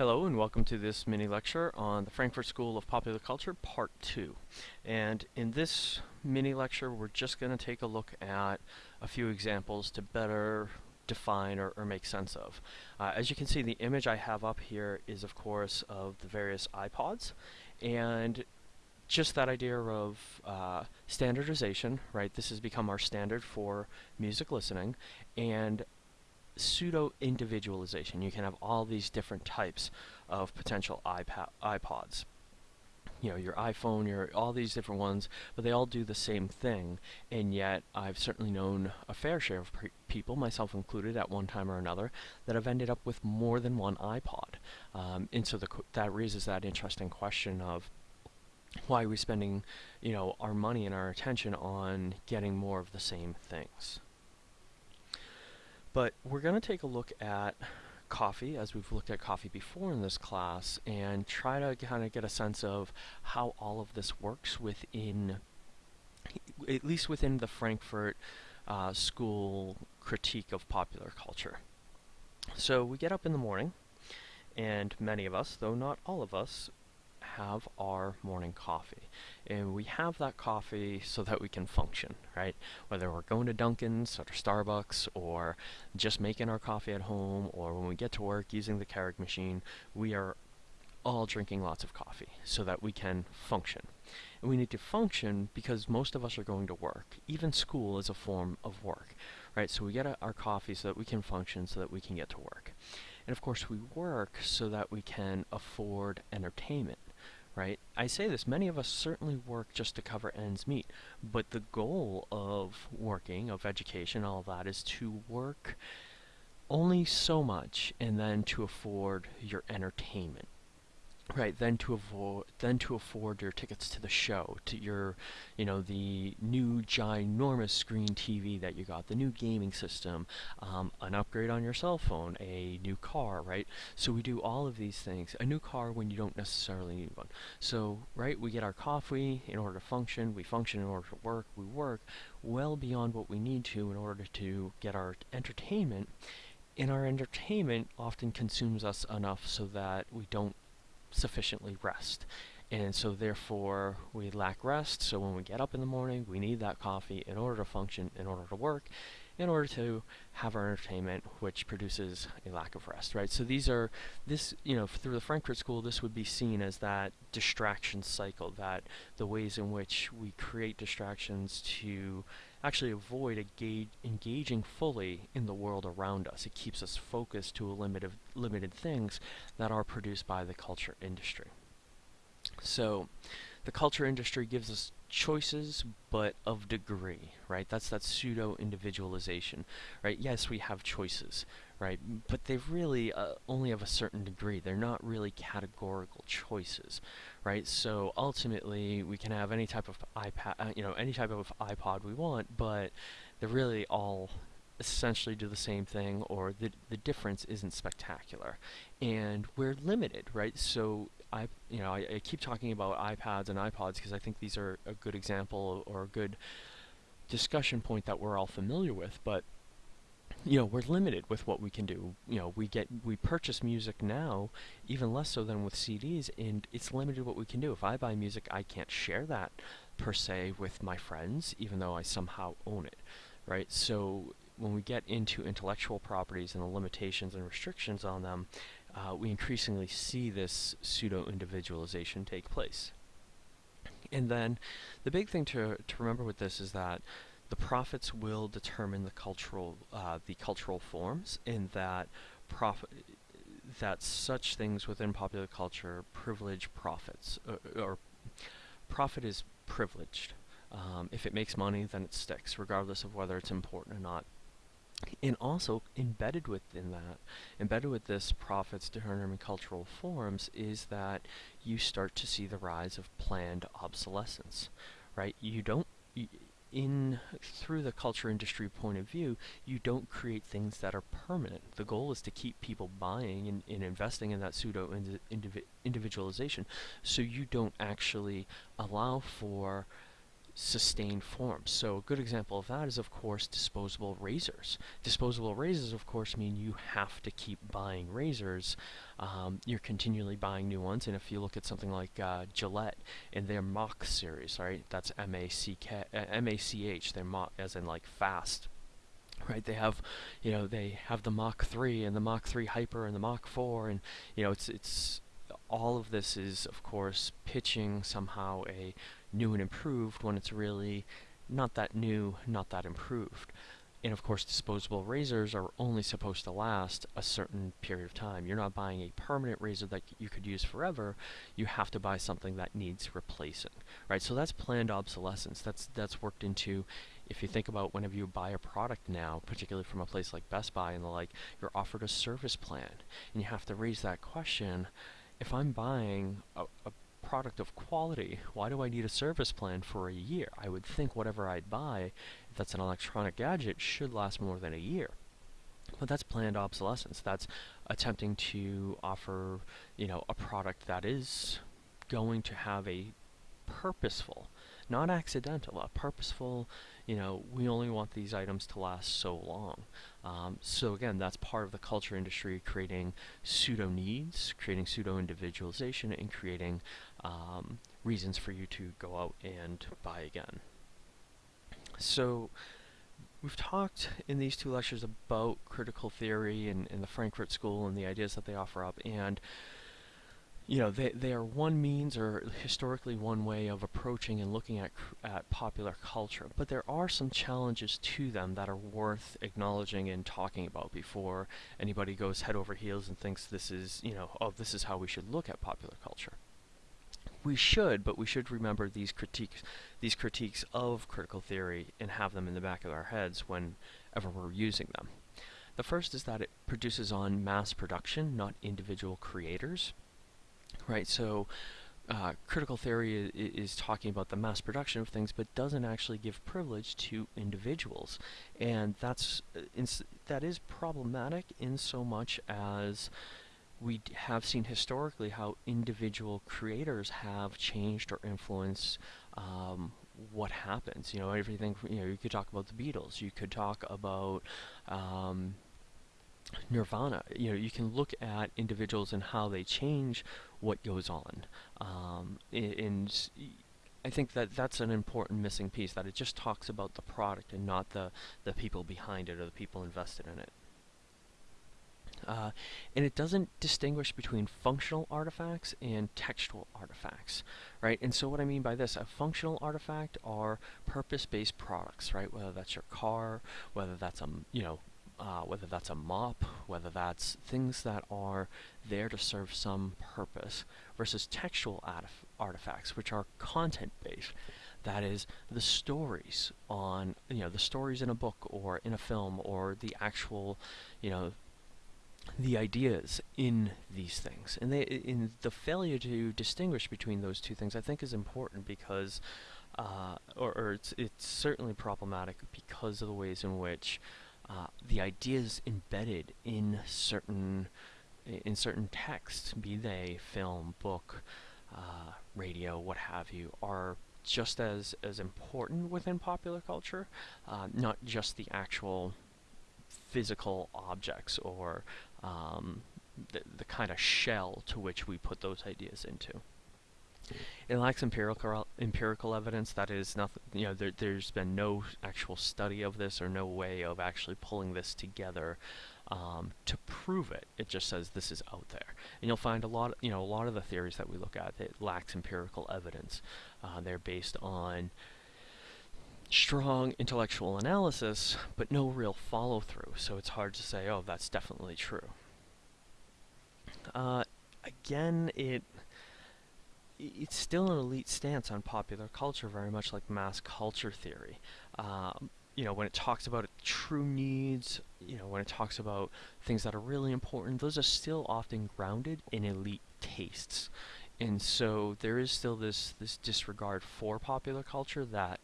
Hello and welcome to this mini lecture on the Frankfurt School of Popular Culture Part 2. And in this mini lecture we're just going to take a look at a few examples to better define or, or make sense of. Uh, as you can see the image I have up here is of course of the various iPods and just that idea of uh, standardization, right? This has become our standard for music listening and pseudo individualization. You can have all these different types of potential iPad, iPods. You know, your iPhone, your all these different ones, but they all do the same thing. And yet, I've certainly known a fair share of people, myself included, at one time or another, that have ended up with more than one iPod. Um, and so the, that raises that interesting question of why are we spending, you know, our money and our attention on getting more of the same things. But we're going to take a look at coffee, as we've looked at coffee before in this class, and try to kind of get a sense of how all of this works within, at least within the Frankfurt uh, School critique of popular culture. So we get up in the morning, and many of us, though not all of us, have our morning coffee. And we have that coffee so that we can function, right? Whether we're going to Dunkin's or Starbucks or just making our coffee at home or when we get to work using the Keurig machine, we are all drinking lots of coffee so that we can function. And we need to function because most of us are going to work. Even school is a form of work, right? So we get a, our coffee so that we can function, so that we can get to work. And of course we work so that we can afford entertainment right? I say this, many of us certainly work just to cover ends meet, but the goal of working, of education, all of that, is to work only so much and then to afford your entertainment. Right, then to avoid, then to afford your tickets to the show, to your, you know, the new ginormous screen TV that you got, the new gaming system, um, an upgrade on your cell phone, a new car, right? So we do all of these things. A new car when you don't necessarily need one. So, right, we get our coffee in order to function, we function in order to work, we work well beyond what we need to in order to get our entertainment. And our entertainment often consumes us enough so that we don't sufficiently rest. And so therefore we lack rest, so when we get up in the morning, we need that coffee in order to function, in order to work, in order to have our entertainment, which produces a lack of rest, right? So these are, this, you know, through the Frankfurt School, this would be seen as that distraction cycle, that the ways in which we create distractions to actually avoid engaging fully in the world around us. It keeps us focused to a limit of limited things that are produced by the culture industry. So the culture industry gives us choices, but of degree, right? That's that pseudo-individualization, right? Yes, we have choices, right? But they really uh, only of a certain degree. They're not really categorical choices, right? So ultimately, we can have any type of iPad, uh, you know, any type of iPod we want, but they're really all essentially do the same thing or the, the difference isn't spectacular and we're limited right so I you know I, I keep talking about iPads and iPods because I think these are a good example or a good discussion point that we're all familiar with but you know we're limited with what we can do. You know we get we purchase music now even less so than with CDs and it's limited what we can do. If I buy music I can't share that per se with my friends even though I somehow own it right? So when we get into intellectual properties and the limitations and restrictions on them, uh, we increasingly see this pseudo-individualization take place. And then the big thing to, to remember with this is that the profits will determine the cultural uh, the cultural forms in that profit that such things within popular culture privilege profits or, or profit is privileged. Um, if it makes money, then it sticks, regardless of whether it's important or not. And also embedded within that, embedded with this profits determining cultural forms is that you start to see the rise of planned obsolescence, right? You don't, in through the culture industry point of view, you don't create things that are permanent. The goal is to keep people buying and, and investing in that pseudo individualization, so you don't actually allow for sustained forms. So a good example of that is of course disposable razors. Disposable razors of course mean you have to keep buying razors. Um, you're continually buying new ones and if you look at something like uh, Gillette in their Mach series, right, that's M-A-C-K, uh, M-A-C-H, they're Mach as in like fast right they have you know they have the Mach 3 and the Mach 3 Hyper and the Mach 4 and you know it's it's all of this is of course pitching somehow a new and improved when it's really not that new, not that improved. And of course, disposable razors are only supposed to last a certain period of time. You're not buying a permanent razor that you could use forever. You have to buy something that needs replacing, right? So that's planned obsolescence. That's that's worked into. If you think about whenever you buy a product now, particularly from a place like Best Buy and the like, you're offered a service plan, and you have to raise that question. If I'm buying a, a product of quality, why do I need a service plan for a year? I would think whatever I buy, if that's an electronic gadget, should last more than a year. But that's planned obsolescence. That's attempting to offer, you know, a product that is going to have a purposeful, not accidental, a purposeful, you know, we only want these items to last so long. Um, so again, that's part of the culture industry creating pseudo needs, creating pseudo individualization, and creating um, reasons for you to go out and buy again. So we've talked in these two lectures about critical theory and, and the Frankfurt School and the ideas that they offer up and you know, they, they are one means or historically one way of approaching and looking at, at popular culture, but there are some challenges to them that are worth acknowledging and talking about before anybody goes head over heels and thinks this is, you know, oh, this is how we should look at popular culture. We should, but we should remember these critiques, these critiques of critical theory and have them in the back of our heads whenever we're using them. The first is that it produces on mass production, not individual creators right? So uh, critical theory is, talking about the mass production of things, but doesn't actually give privilege to individuals, and that's uh, that is problematic in so much as we have seen historically how individual creators have changed or influenced um, what happens. You know, everything. You know, you could talk about the Beatles. You could talk about um, Nirvana. You know, you can look at individuals and how they change what goes on. Um, and I think that that's an important missing piece, that it just talks about the product and not the, the people behind it or the people invested in it. Uh, and it doesn't distinguish between functional artifacts and textual artifacts, right? And so what I mean by this, a functional artifact are purpose-based products, right? Whether that's your car, whether that's a, you know, uh, whether that's a mop, whether that's things that are there to serve some purpose, versus textual artifacts, which are content-based. That is, the stories on, you know, the stories in a book or in a film or the actual, you know, the ideas in these things. And they, in the failure to distinguish between those two things, I think is important because, uh, or, or it's, it's certainly problematic because of the ways in which uh, the ideas embedded in certain in certain texts, be they film, book, uh, radio, what have you, are just as as important within popular culture, uh, not just the actual physical objects or um, the, the kind of shell to which we put those ideas into. It lacks empirical empirical evidence. That is nothing. You know, there, there's been no actual study of this or no way of actually pulling this together um, to prove it. It just says this is out there, and you'll find a lot. You know, a lot of the theories that we look at it lacks empirical evidence. Uh, they're based on strong intellectual analysis, but no real follow through. So it's hard to say, oh, that's definitely true. Uh, again, it it's still an elite stance on popular culture, very much like mass culture theory. Um, you know, when it talks about true needs, you know, when it talks about things that are really important, those are still often grounded in elite tastes. And so there is still this, this disregard for popular culture that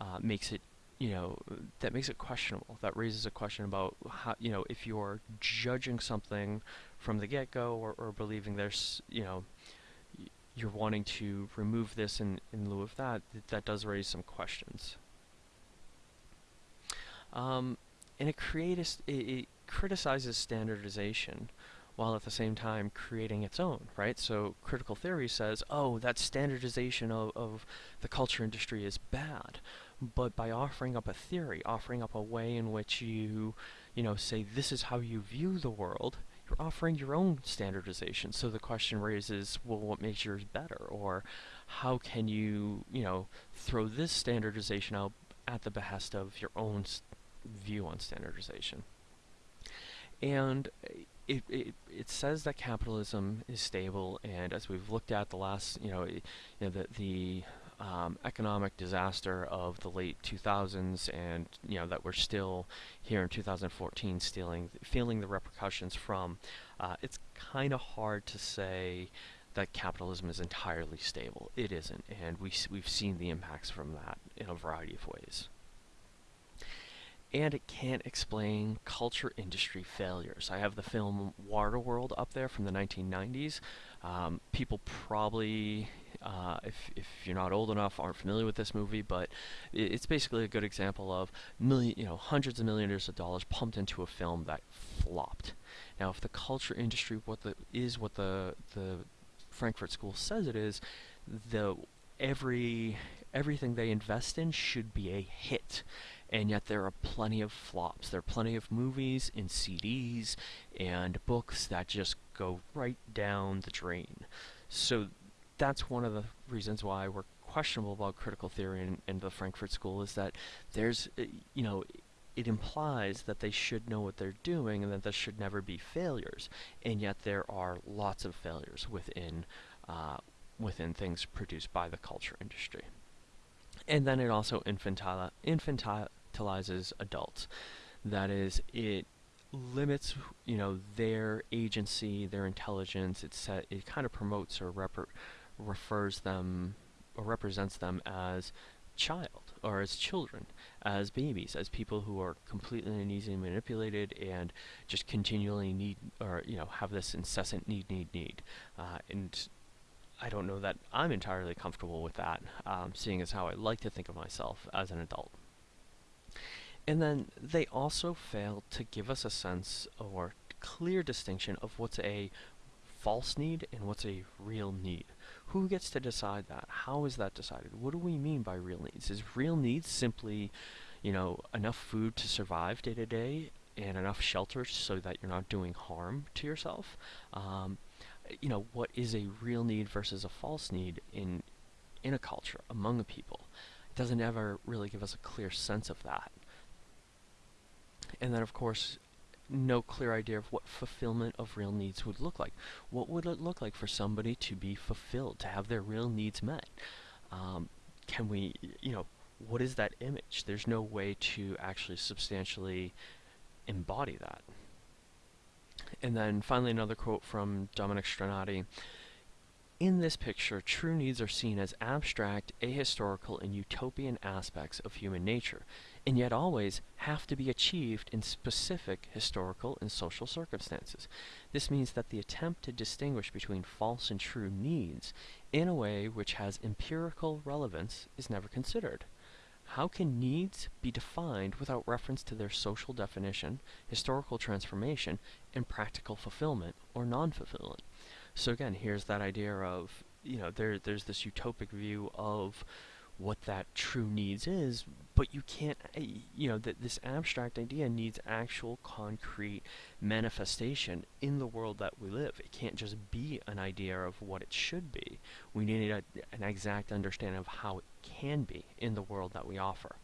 uh, makes it, you know, that makes it questionable, that raises a question about how, you know, if you're judging something from the get-go or, or believing there's, you know, you're wanting to remove this in, in lieu of that, th that does raise some questions. Um, and it, creates, it, it criticizes standardization while at the same time creating its own, right? So critical theory says, oh, that standardization of, of the culture industry is bad. But by offering up a theory, offering up a way in which you, you know, say this is how you view the world, you're offering your own standardization. So the question raises, well, what makes yours better? Or how can you, you know, throw this standardization out at the behest of your own view on standardization? And it, it, it says that capitalism is stable, and as we've looked at the last, you know, you know the, the um, economic disaster of the late 2000s, and you know that we're still here in 2014, stealing, feeling the repercussions from. Uh, it's kind of hard to say that capitalism is entirely stable. It isn't, and we we've seen the impacts from that in a variety of ways and it can't explain culture industry failures. I have the film Waterworld up there from the 1990s. Um, people probably, uh, if, if you're not old enough, aren't familiar with this movie, but it's basically a good example of million, you know, hundreds of millions of dollars pumped into a film that flopped. Now, if the culture industry what the is what the the Frankfurt School says it is, the every everything they invest in should be a hit and yet there are plenty of flops. There are plenty of movies and CDs and books that just go right down the drain. So that's one of the reasons why we're questionable about critical theory and, and the Frankfurt School is that there's, uh, you know, it implies that they should know what they're doing and that there should never be failures. And yet there are lots of failures within, uh, within things produced by the culture industry. And then it also infantile, infantilizes adults. That is, it limits, you know, their agency, their intelligence. It set, it kind of promotes or refers them or represents them as child or as children, as babies, as people who are completely and easily manipulated and just continually need or you know have this incessant need, need, need, uh, and I don't know that I'm entirely comfortable with that, um, seeing as how I like to think of myself as an adult. And then they also fail to give us a sense or clear distinction of what's a false need and what's a real need. Who gets to decide that? How is that decided? What do we mean by real needs? Is real needs simply, you know, enough food to survive day to day and enough shelter so that you're not doing harm to yourself? Um, you know, what is a real need versus a false need in in a culture among a people? It doesn't ever really give us a clear sense of that. And then, of course, no clear idea of what fulfillment of real needs would look like. What would it look like for somebody to be fulfilled, to have their real needs met? Um, can we, you know, what is that image? There's no way to actually substantially embody that. And then finally another quote from Dominic Strinati. In this picture, true needs are seen as abstract, ahistorical, and utopian aspects of human nature and yet always have to be achieved in specific historical and social circumstances. This means that the attempt to distinguish between false and true needs in a way which has empirical relevance is never considered. How can needs be defined without reference to their social definition, historical transformation, and practical fulfillment or non-fulfillment? So again, here's that idea of, you know, there, there's this utopic view of what that true needs is, but you can't, eh, you know, that this abstract idea needs actual concrete manifestation in the world that we live. It can't just be an idea of what it should be. We need a, an exact understanding of how it can be in the world that we offer.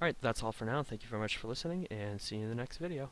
Alright, that's all for now. Thank you very much for listening, and see you in the next video.